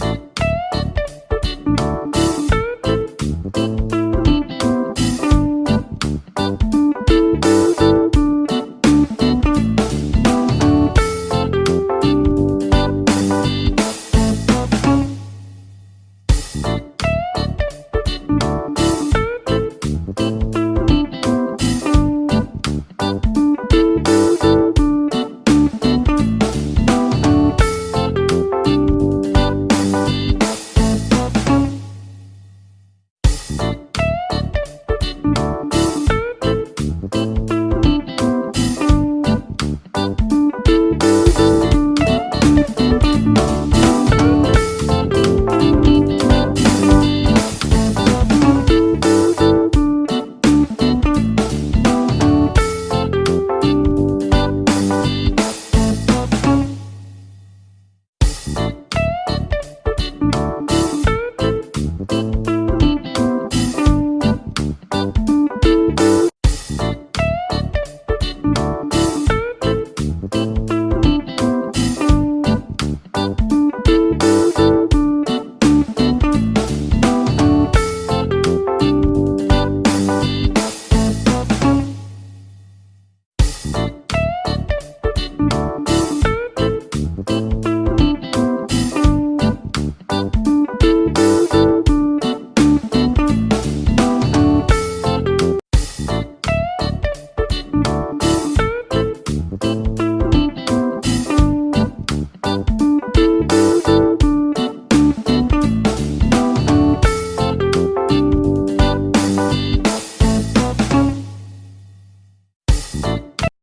Peace.